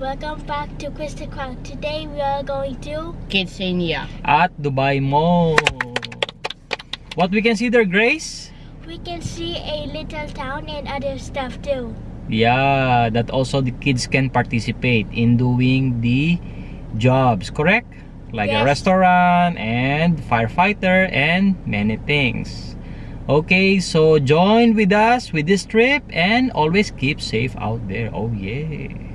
Welcome back to Crystal Crown. Today we are going to KidZania. At Dubai Mall. What we can see there, Grace? we can see a little town and other stuff too. Yeah, that also the kids can participate in doing the jobs, correct? Like a restaurant and firefighter and many things. Okay, so join with us with this trip and always keep safe out there. Oh yeah.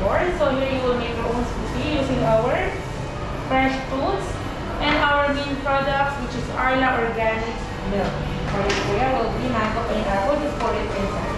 Board. So here you will make your own smoothie using our fresh fruits and our main products, which is Arla Organic Milk. For it, will be mango pineapple. Just pour it inside.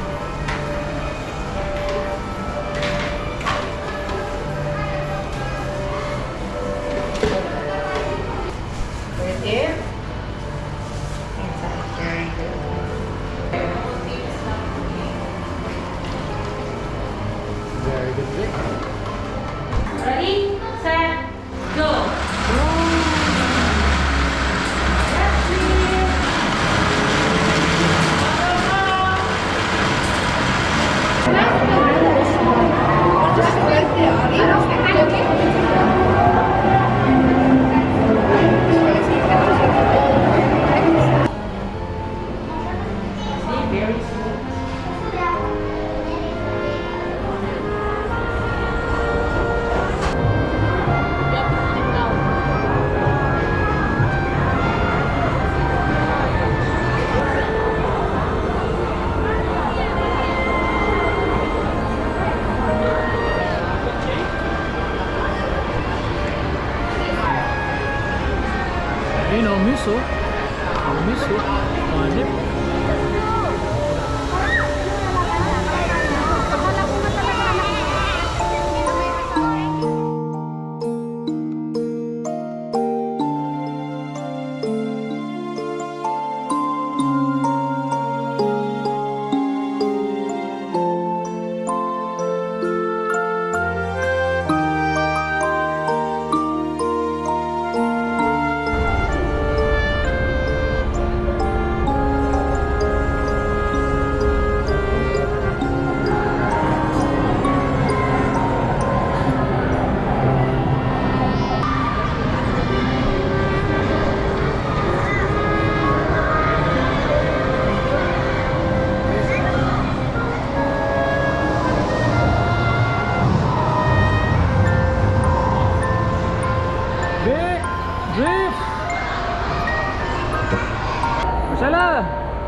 You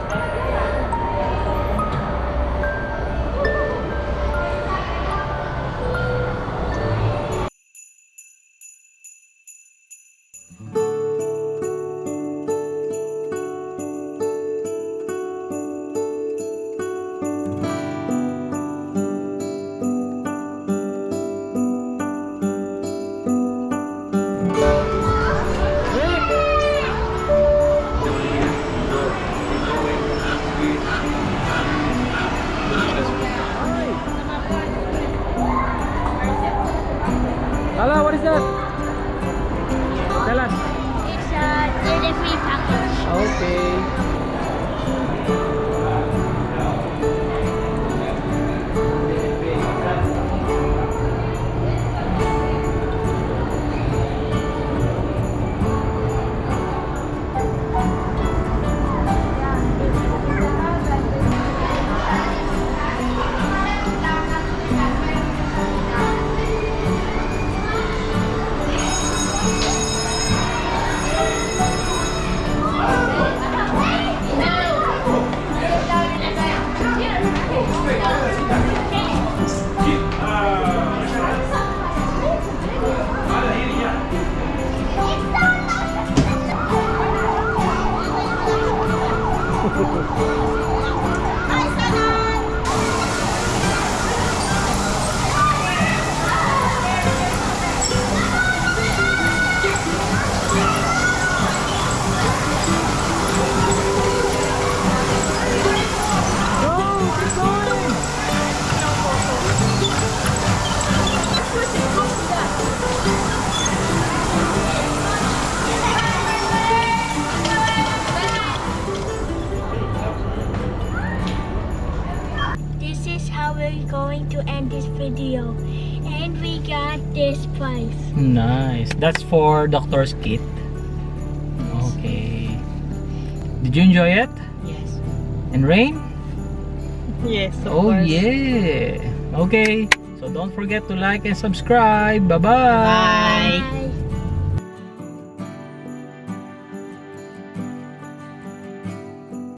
Marcela! Vic! Hello, what is that? Tell us. It's a delivery package. Okay. To end this video. And we got this prize. Nice. That's for Doctor's kit. Okay. Did you enjoy it? Yes. And Rain? Yes, of oh course. yeah. Okay. So don't forget to like and subscribe. Bye-bye. Bye. Bye.